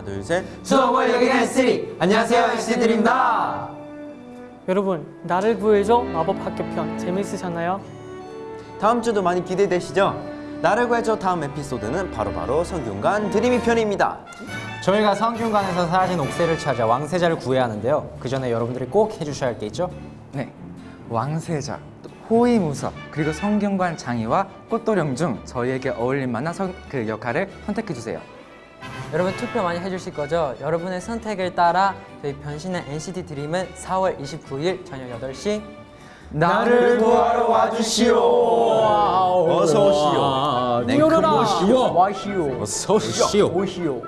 하나 둘셋 수업을 여기는 쓰리 안녕하세요 NCT드림입니다 여러분 나를 구해줘 마법 학교 편 재밌으셨나요? 다음 주도 많이 기대되시죠? 나를 구해줘 다음 에피소드는 바로바로 성균관 드림이 편입니다 저희가 성균관에서 사라진 옥새를 찾아 왕세자를 구해야 하는데요 그 전에 여러분들이 꼭 해주셔야 할 게 있죠? 네, 왕세자, 또 호위무사, 그리고 성균관 장의와 꽃도령 중 저희에게 어울릴 만한 선, 그 역할을 선택해 주세요. 여러분 투표 많이 해주실 거죠? 여러분의 선택을 따라 저희 변신의 NCT 드림은 4월 29일 저녁 8시. 나를 구하러 와주시오. 어서 오시오. 네, 뛰어라! 와시오. 와시오. 어서 오시오. 오시오